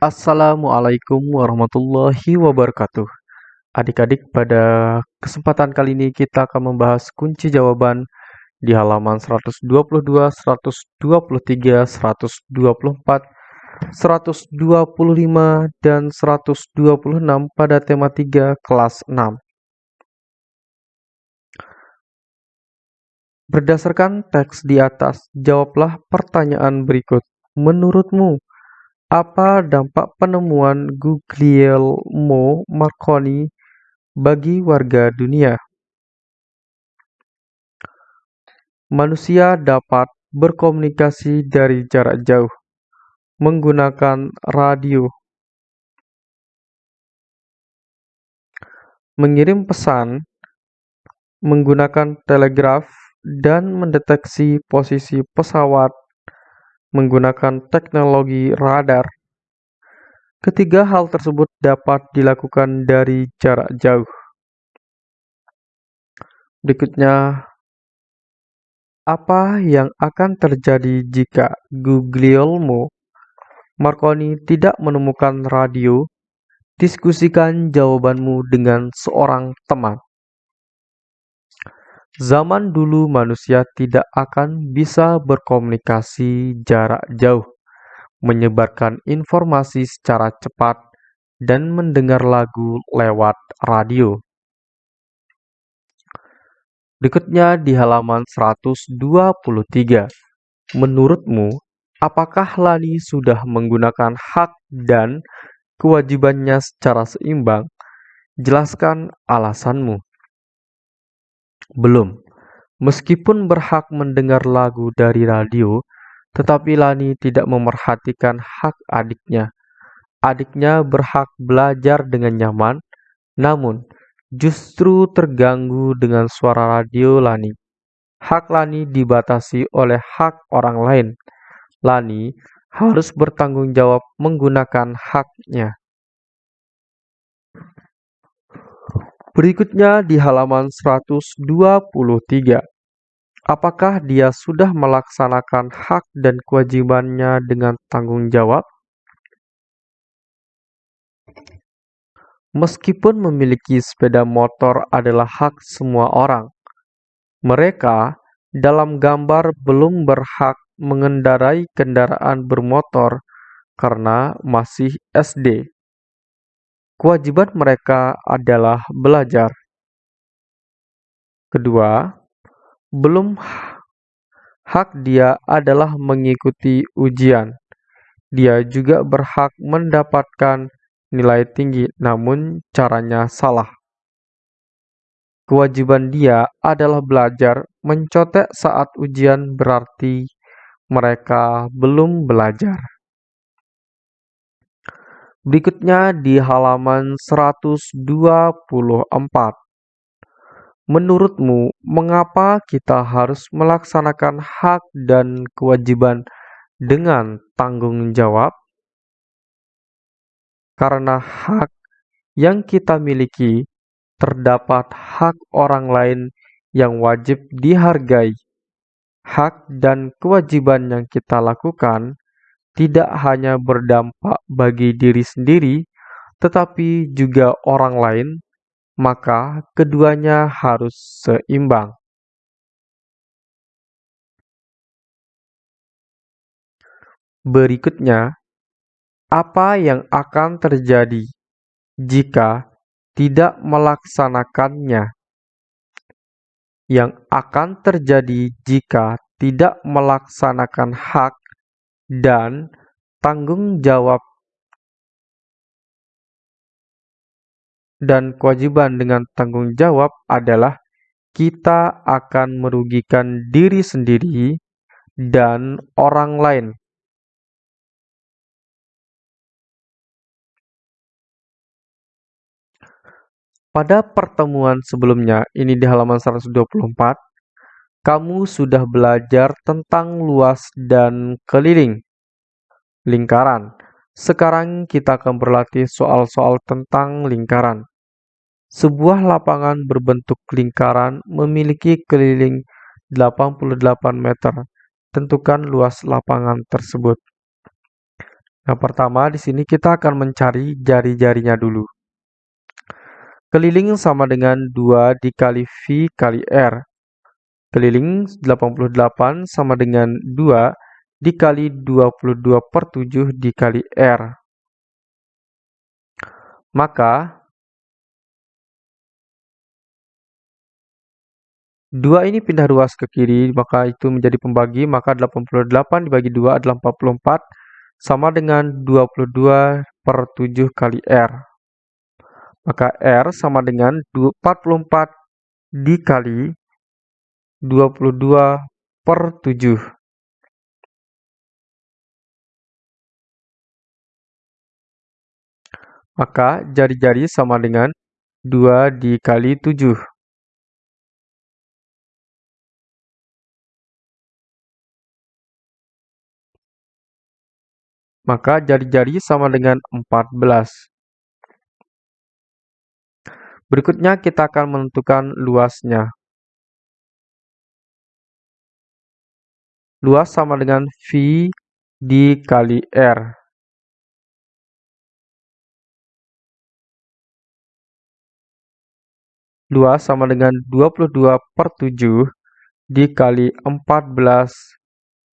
Assalamualaikum warahmatullahi wabarakatuh. Adik-adik, pada kesempatan kali ini kita akan membahas kunci jawaban di halaman 122, 123, 124, 125, dan 126 pada tema 3 kelas 6. Berdasarkan teks di atas, jawablah pertanyaan berikut. Menurutmu, apa dampak penemuan Guglielmo Marconi bagi warga dunia? Manusia dapat berkomunikasi dari jarak jauh menggunakan radio, mengirim pesan menggunakan telegraf, dan mendeteksi posisi pesawat menggunakan teknologi radar. Ketiga hal tersebut dapat dilakukan dari jarak jauh. Berikutnya, apa yang akan terjadi jika Guglielmo Marconi tidak menemukan radio? Diskusikan jawabanmu dengan seorang teman. Zaman dulu manusia tidak akan bisa berkomunikasi jarak jauh, menyebarkan informasi secara cepat, dan mendengar lagu lewat radio. Berikutnya di halaman 123. Menurutmu, apakah Lani sudah menggunakan hak dan kewajibannya secara seimbang? Jelaskan alasanmu. Belum. Meskipun berhak mendengar lagu dari radio, tetapi Lani tidak memerhatikan hak adiknya. Adiknya berhak belajar dengan nyaman, namun justru terganggu dengan suara radio Lani. Hak Lani dibatasi oleh hak orang lain. Lani harus bertanggung jawab menggunakan haknya. Berikutnya di halaman 123. Apakah dia sudah melaksanakan hak dan kewajibannya dengan tanggung jawab? Meskipun memiliki sepeda motor adalah hak semua orang, mereka dalam gambar belum berhak mengendarai kendaraan bermotor karena masih SD. Kewajiban mereka adalah belajar. Kedua, belum hak dia adalah mengikuti ujian. Dia juga berhak mendapatkan nilai tinggi, namun caranya salah. Kewajiban dia adalah belajar. Mencotek saat ujian berarti mereka belum belajar. Berikutnya di halaman 124. Menurutmu, mengapa kita harus melaksanakan hak dan kewajiban dengan tanggung jawab? Karena hak yang kita miliki, terdapat hak orang lain yang wajib dihargai. Hak dan kewajiban yang kita lakukan tidak hanya berdampak bagi diri sendiri, tetapi juga orang lain, maka keduanya harus seimbang. Berikutnya, apa yang akan terjadi jika tidak melaksanakannya? Yang akan terjadi jika tidak melaksanakan hak dan tanggung jawab dan kewajiban dengan tanggung jawab adalah kita akan merugikan diri sendiri dan orang lain. Pada pertemuan sebelumnya, ini di halaman 124, kamu sudah belajar tentang luas dan keliling lingkaran. Sekarang kita akan berlatih soal-soal tentang lingkaran. Sebuah lapangan berbentuk lingkaran memiliki keliling 88 meter. Tentukan luas lapangan tersebut. Yang pertama di sini kita akan mencari jari-jarinya dulu. Keliling sama dengan 2 dikali V kali R. Keliling 88 sama dengan 2 dikali 22 per 7 dikali R. Maka 2 ini pindah ruas ke kiri, maka itu menjadi pembagi, maka 88 dibagi 2 adalah 44, sama dengan 22 per 7 kali R. Maka R sama dengan 44 dikali 22 per 7. Maka jari-jari sama dengan 2 dikali 7. Maka jari-jari sama dengan 14. Berikutnya kita akan menentukan luasnya. Luas sama dengan V dikali R. Luas sama dengan 22 per 7 dikali 14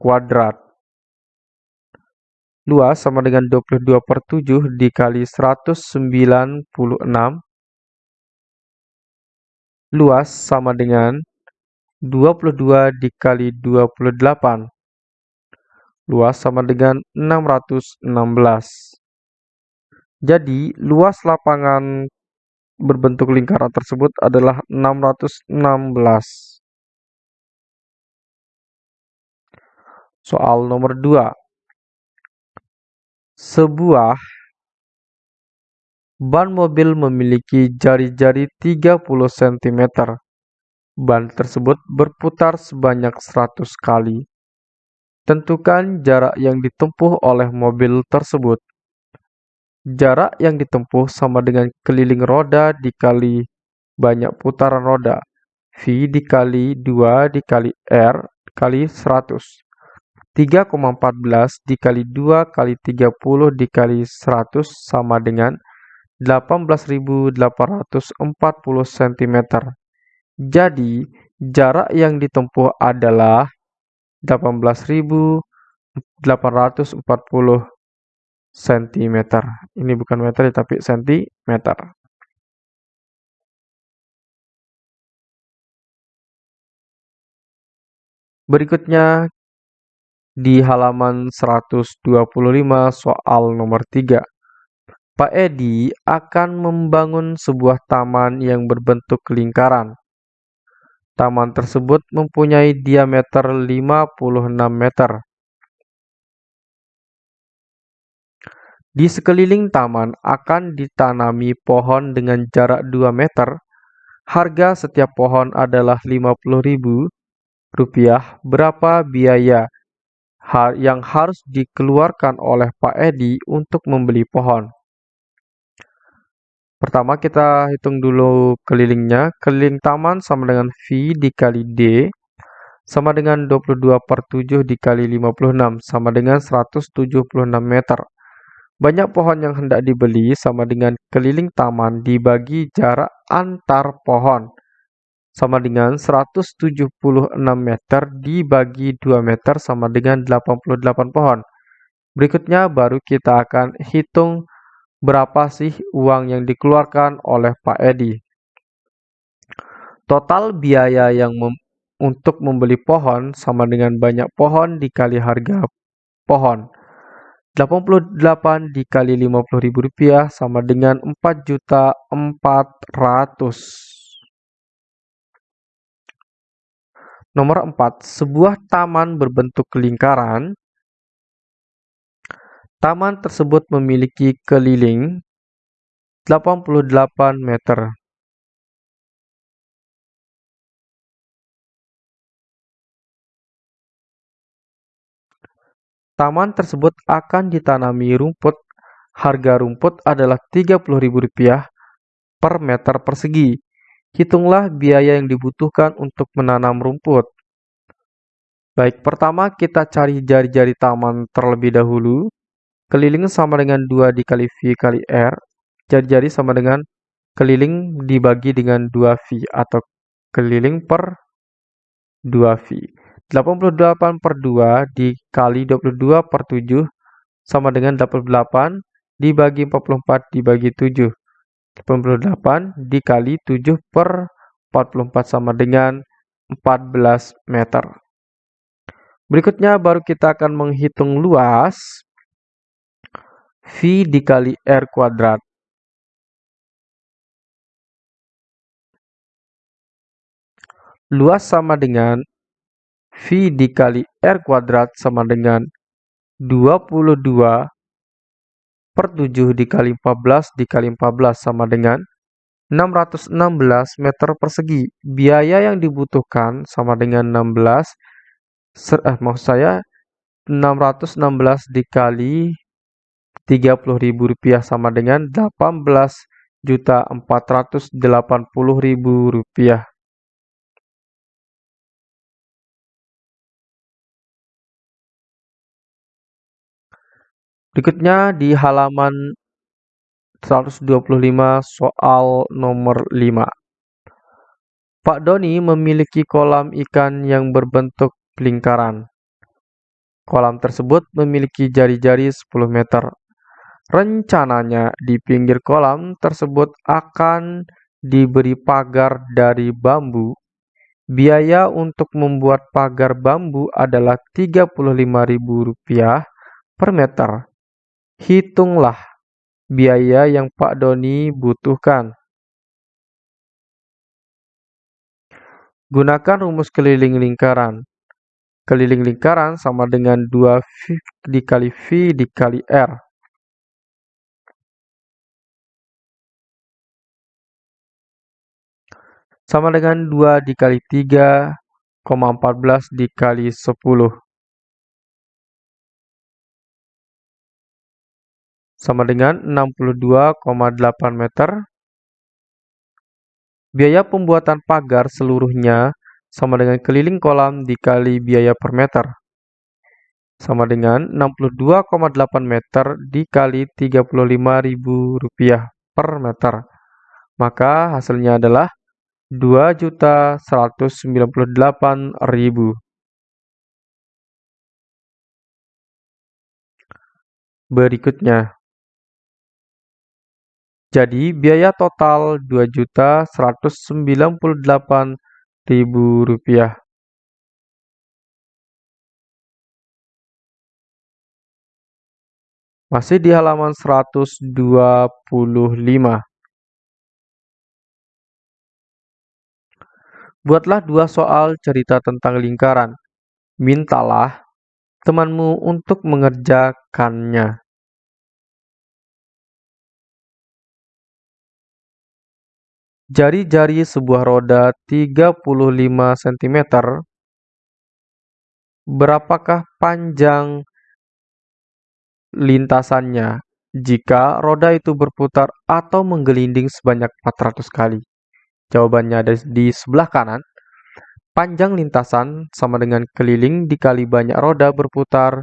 kuadrat. Luas sama dengan 22 per 7 dikali 196. Luas sama dengan 22 dikali 28. Luas sama dengan 616. Jadi, luas lapangan berbentuk lingkaran tersebut adalah 616. Soal nomor 2. Sebuah ban mobil memiliki jari-jari 30 cm Ban tersebut berputar sebanyak 100 kali. Tentukan jarak yang ditempuh oleh mobil tersebut. Jarak yang ditempuh sama dengan keliling roda dikali banyak putaran roda. V dikali 2 dikali R kali 100. 3,14 dikali 2 kali 30 dikali 100 sama dengan 18.840 cm. Jadi, jarak yang ditempuh adalah 18.840 cm. Ini bukan meter tapi sentimeter. Berikutnya di halaman 125 soal nomor 3. Pak Edi akan membangun sebuah taman yang berbentuk lingkaran. Taman tersebut mempunyai diameter 56 meter. Di sekeliling taman akan ditanami pohon dengan jarak 2 meter. Harga setiap pohon adalah Rp50.000. Berapa biaya yang harus dikeluarkan oleh Pak Edi untuk membeli pohon? Pertama kita hitung dulu kelilingnya. Keliling taman sama dengan V dikali D sama dengan 22 per 7 dikali 56 sama dengan 176 meter. Banyak pohon yang hendak dibeli sama dengan keliling taman dibagi jarak antar pohon sama dengan 176 meter dibagi 2 meter sama dengan 88 pohon. Berikutnya baru kita akan hitung berapa sih uang yang dikeluarkan oleh Pak Edi. Total biaya yang mem untuk membeli pohon sama dengan banyak pohon dikali harga pohon. 88 dikali Rp50.000 sama dengan 4.400. Nomor 4, sebuah taman berbentuk lingkaran Taman tersebut memiliki keliling 88 meter. Taman tersebut akan ditanami rumput. Harga rumput adalah Rp30.000 per meter persegi. Hitunglah biaya yang dibutuhkan untuk menanam rumput. Baik, pertama kita cari jari-jari taman terlebih dahulu. Keliling sama dengan 2 dikali V kali R, jadi-jadi sama dengan keliling dibagi dengan 2V atau keliling per 2V. 88 per 2 dikali 22 per 7 sama dengan 88 dibagi 44 dibagi 7. 88 dikali 7 per 44 sama dengan 14 meter. Berikutnya baru kita akan menghitung luas V dikali R kuadrat. Luas sama dengan V dikali R kuadrat sama dengan 22 per 7 dikali 14 dikali 14 sama dengan 616 meter persegi. Biaya yang dibutuhkan sama dengan 16, eh, maksud saya 616 dikali Rp30.000 sama dengan Rp18.480.000. Berikutnya di halaman 125 soal nomor 5. Pak Doni memiliki kolam ikan yang berbentuk lingkaran. Kolam tersebut memiliki jari-jari 10 meter. Rencananya di pinggir kolam tersebut akan diberi pagar dari bambu. Biaya untuk membuat pagar bambu adalah Rp35.000 per meter. Hitunglah biaya yang Pak Doni butuhkan. Gunakan rumus keliling lingkaran. Keliling lingkaran sama dengan 2V dikali V dikali R. sama dengan 2 dikali 3,14 dikali 10. Sama dengan 62,8 meter. Biaya pembuatan pagar seluruhnya sama dengan keliling kolam dikali biaya per meter. Sama dengan 62,8 meter dikali Rp35.000 per meter. Maka hasilnya adalah dua juta seratus sembilan puluh delapan ribu. Berikutnya, jadi biaya total dua juta seratus sembilan puluh delapan ribu rupiah. Masih di halaman 125. Buatlah dua soal cerita tentang lingkaran. Mintalah temanmu untuk mengerjakannya. Jari-jari sebuah roda 35 cm. Berapakah panjang lintasannya jika roda itu berputar atau menggelinding sebanyak 400 kali? Jawabannya ada di sebelah kanan. Panjang lintasan sama dengan keliling dikali banyak roda berputar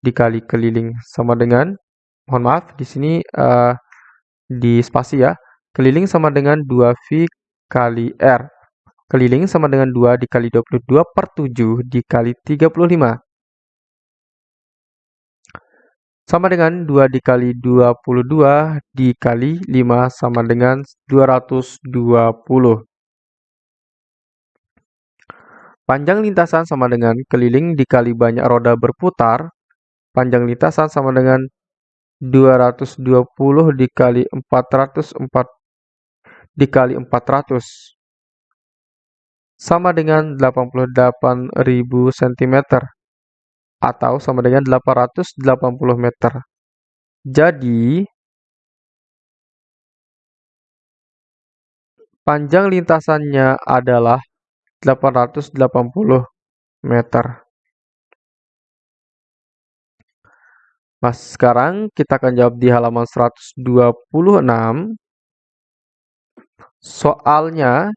dikali keliling sama dengan mohon maaf di sini uh, di spasi ya. Keliling sama dengan 2V kali R. Keliling sama dengan 2 dikali 22 per 7 dikali 35 sama dengan 2 dikali 22 dikali 5 sama dengan 220. Panjang lintasan sama dengan keliling dikali banyak roda berputar. Panjang lintasan sama dengan 220 dikali 404 dikali 400 sama dengan 88.000 cm atau sama dengan 880 meter. Jadi, panjang lintasannya adalah 880 meter. Mas, sekarang kita akan jawab di halaman 126. Soalnya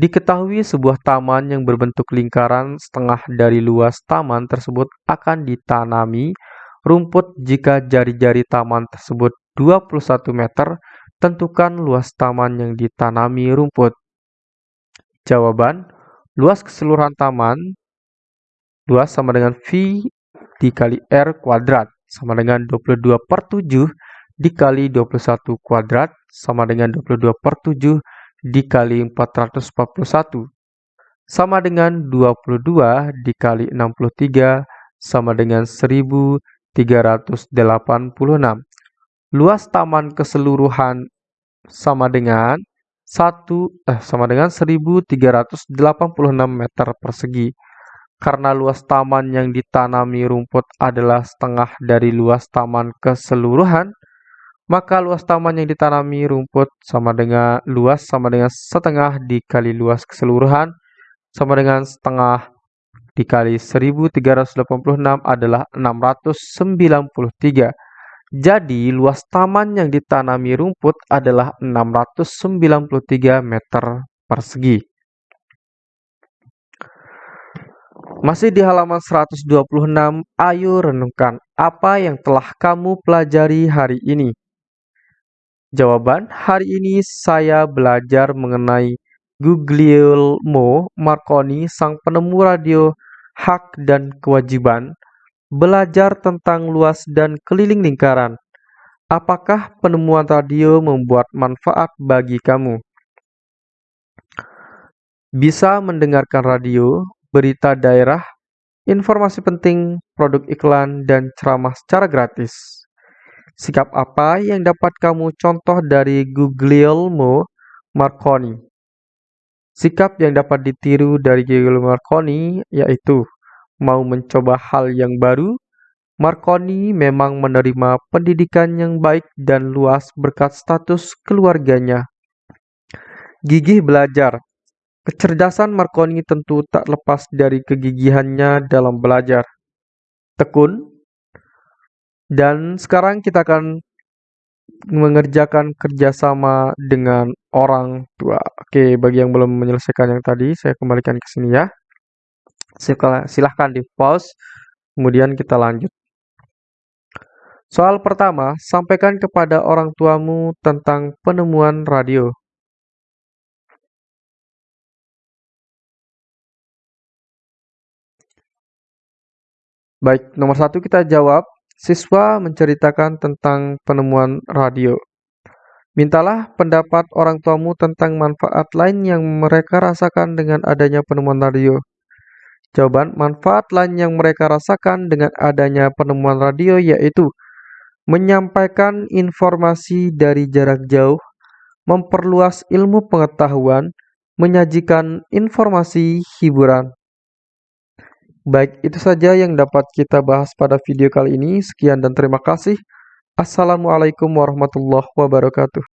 Diketahui sebuah taman yang berbentuk lingkaran setengah dari luas taman tersebut akan ditanami rumput jika jari-jari taman tersebut 21 meter, tentukan luas taman yang ditanami rumput. Jawaban, luas keseluruhan taman luas sama dengan V dikali R kuadrat sama dengan 22 per 7 dikali 21 kuadrat sama dengan 22 per 7 dikali 441 sama dengan 22 dikali 63 sama dengan 1386. Luas taman keseluruhan sama dengan 1 eh sama dengan 1386 meter persegi. Karena luas taman yang ditanami rumput adalah setengah dari luas taman keseluruhan, maka luas taman yang ditanami rumput sama dengan luas sama dengan setengah dikali luas keseluruhan sama dengan setengah dikali 1386 adalah 693. Jadi luas taman yang ditanami rumput adalah 693 meter persegi. Masih di halaman 126, ayo renungkan apa yang telah kamu pelajari hari ini. Jawaban, hari ini saya belajar mengenai Guglielmo Marconi, sang penemu radio hak dan kewajiban, belajar tentang luas dan keliling lingkaran. Apakah penemuan radio membuat manfaat bagi kamu? Bisa mendengarkan radio, berita daerah, informasi penting, produk iklan, dan ceramah secara gratis. Sikap apa yang dapat kamu contoh dari Guglielmo Marconi? Sikap yang dapat ditiru dari Guglielmo Marconi yaitu mau mencoba hal yang baru. Marconi memang menerima pendidikan yang baik dan luas berkat status keluarganya. Gigih belajar Kecerdasan Marconi tentu tak lepas dari kegigihannya dalam belajar. Tekun. Dan sekarang kita akan mengerjakan kerjasama dengan orang tua. Oke, bagi yang belum menyelesaikan yang tadi, saya kembalikan ke sini ya. Silahkan di pause, kemudian kita lanjut. Soal pertama, sampaikan kepada orang tuamu tentang penemuan radio. Baik, nomor satu kita jawab. Siswa menceritakan tentang penemuan radio. Mintalah pendapat orang tuamu tentang manfaat lain yang mereka rasakan dengan adanya penemuan radio. Jawaban, manfaat lain yang mereka rasakan dengan adanya penemuan radio yaitu menyampaikan informasi dari jarak jauh, memperluas ilmu pengetahuan, menyajikan informasi hiburan. Baik, itu saja yang dapat kita bahas pada video kali ini. Sekian dan terima kasih. Assalamualaikum warahmatullahi wabarakatuh.